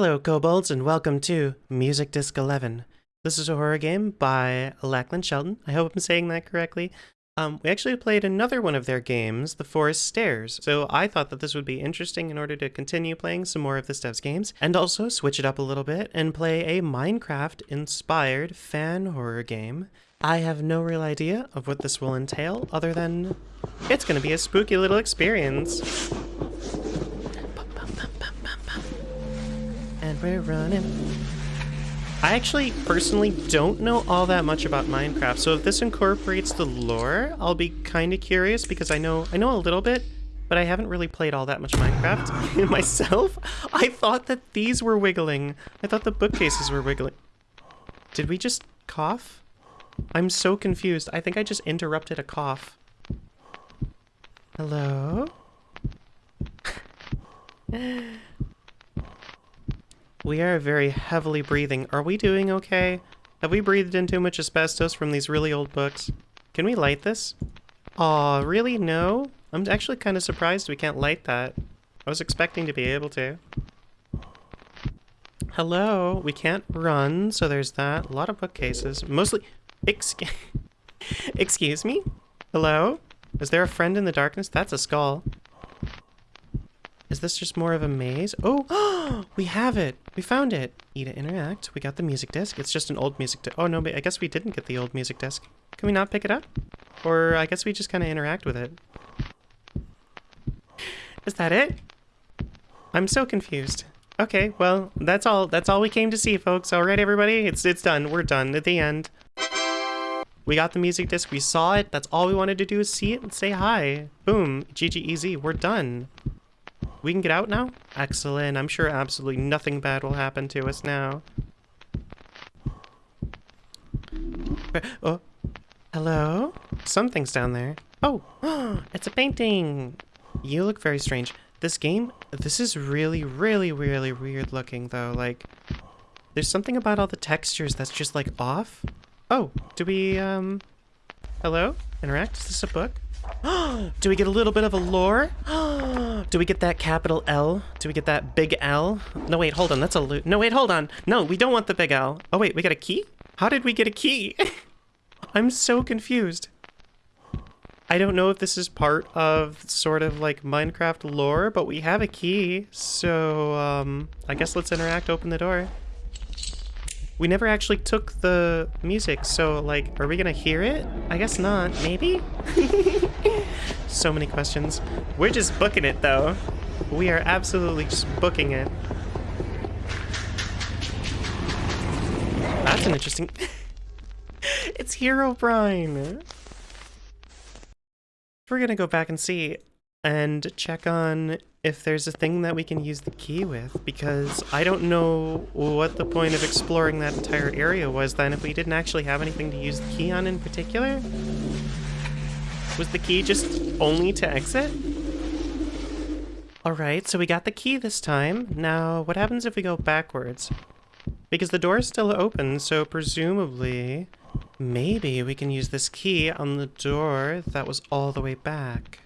Hello, kobolds, and welcome to Music Disc 11. This is a horror game by Lachlan Shelton. I hope I'm saying that correctly. Um, we actually played another one of their games, The Forest Stairs, so I thought that this would be interesting in order to continue playing some more of this dev's games, and also switch it up a little bit and play a Minecraft-inspired fan horror game. I have no real idea of what this will entail, other than it's going to be a spooky little experience. We're running. I actually personally don't know all that much about Minecraft, so if this incorporates the lore, I'll be kind of curious because I know I know a little bit, but I haven't really played all that much Minecraft myself. I thought that these were wiggling. I thought the bookcases were wiggling. Did we just cough? I'm so confused. I think I just interrupted a cough. Hello? We are very heavily breathing. Are we doing okay? Have we breathed in too much asbestos from these really old books? Can we light this? Aw, really? No? I'm actually kind of surprised we can't light that. I was expecting to be able to. Hello? We can't run, so there's that. A lot of bookcases. Mostly... Excuse... Excuse me? Hello? Is there a friend in the darkness? That's a skull. Is this just more of a maze? Oh, we have it. We found it. E to interact. We got the music disc. It's just an old music disc. Oh, no, I guess we didn't get the old music disc. Can we not pick it up? Or I guess we just kind of interact with it. Is that it? I'm so confused. Okay, well, that's all. That's all we came to see, folks. All right, everybody, it's it's done. We're done at the end. We got the music disc. We saw it. That's all we wanted to do is see it and say hi. Boom. GG We're done. We can get out now? Excellent. I'm sure absolutely nothing bad will happen to us now. Oh, hello? Something's down there. Oh, it's a painting. You look very strange. This game, this is really, really, really weird looking though. Like, there's something about all the textures that's just like off. Oh, do we, um, hello? Interact? Is this a book? Do we get a little bit of a lore? Do we get that capital L? Do we get that big L? No, wait, hold on. That's a loot. No, wait, hold on. No, we don't want the big L. Oh, wait, we got a key? How did we get a key? I'm so confused. I don't know if this is part of sort of like Minecraft lore, but we have a key. So, um, I guess let's interact, open the door. We never actually took the music, so like, are we gonna hear it? I guess not, maybe? so many questions. We're just booking it though. We are absolutely just booking it. That's an interesting... it's Hero Herobrine! We're gonna go back and see and check on if there's a thing that we can use the key with, because I don't know what the point of exploring that entire area was then if we didn't actually have anything to use the key on in particular. Was the key just only to exit? Alright, so we got the key this time. Now, what happens if we go backwards? Because the door is still open, so presumably, maybe we can use this key on the door that was all the way back.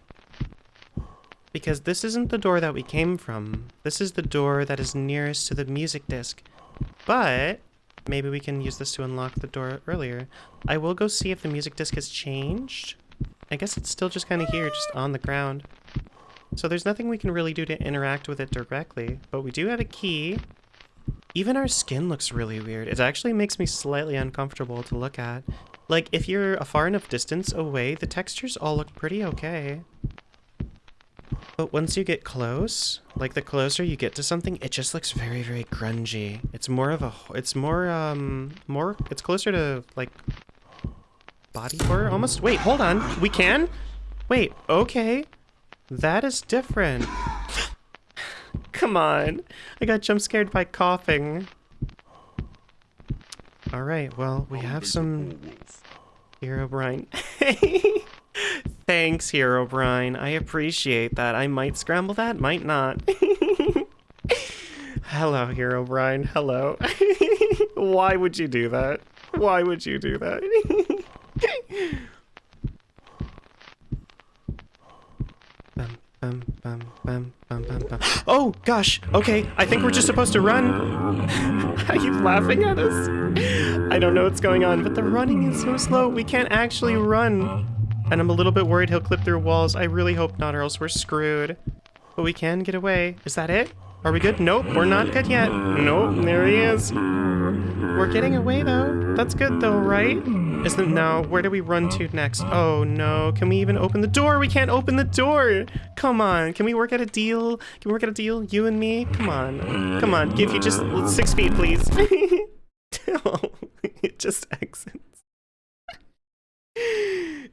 Because this isn't the door that we came from. This is the door that is nearest to the music disc. But maybe we can use this to unlock the door earlier. I will go see if the music disc has changed. I guess it's still just kind of here, just on the ground. So there's nothing we can really do to interact with it directly. But we do have a key. Even our skin looks really weird. It actually makes me slightly uncomfortable to look at. Like, if you're a far enough distance away, the textures all look pretty okay. But once you get close, like the closer you get to something, it just looks very, very grungy. It's more of a, it's more, um, more, it's closer to, like, body horror almost. Wait, hold on. We can? Wait, okay. That is different. Come on. I got jump scared by coughing. Alright, well, we have some... Herobrine. Thanks, Herobrine. I appreciate that. I might scramble that, might not. Hello, Herobrine. Hello. Why would you do that? Why would you do that? bum, bum, bum, bum, bum. Oh, gosh. Okay, I think we're just supposed to run. Are you laughing at us? I don't know what's going on, but the running is so slow. We can't actually run. And I'm a little bit worried he'll clip through walls. I really hope not, or else we're screwed. But we can get away. Is that it? Are we good? Nope, we're not good yet. Nope, there he is. We're getting away, though. That's good, though, right? Isn't now? Where do we run to next? Oh, no. Can we even open the door? We can't open the door. Come on. Can we work out a deal? Can we work out a deal? You and me? Come on. Come on. Give you just six feet, please. it just exits.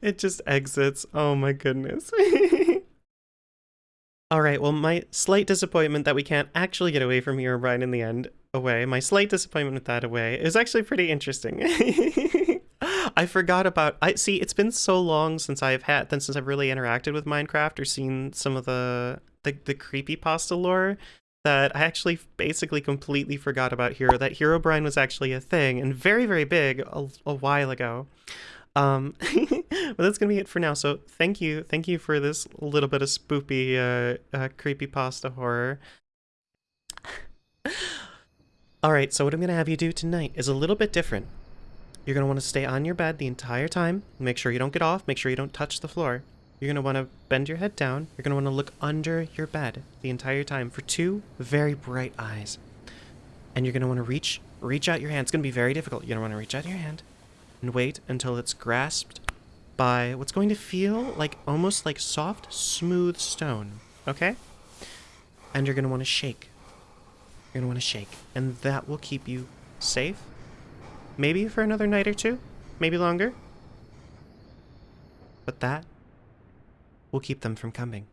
It just exits. Oh my goodness. All right, well, my slight disappointment that we can't actually get away from Herobrine in the end away, my slight disappointment with that away is actually pretty interesting. I forgot about, I see, it's been so long since I've had, then since I've really interacted with Minecraft or seen some of the, the, the creepy pasta lore that I actually basically completely forgot about Hero, that Herobrine was actually a thing and very, very big a, a while ago. Um, but that's gonna be it for now. So thank you, thank you for this little bit of spoopy, uh, uh creepy pasta horror. All right, so what I'm gonna have you do tonight is a little bit different. You're gonna want to stay on your bed the entire time. Make sure you don't get off. Make sure you don't touch the floor. You're gonna want to bend your head down. You're gonna want to look under your bed the entire time for two very bright eyes. And you're gonna want to reach, reach out your hand. It's gonna be very difficult. You're gonna want to reach out your hand and wait until it's grasped by what's going to feel like almost like soft, smooth stone, okay? And you're going to want to shake. You're going to want to shake, and that will keep you safe. Maybe for another night or two, maybe longer. But that will keep them from coming.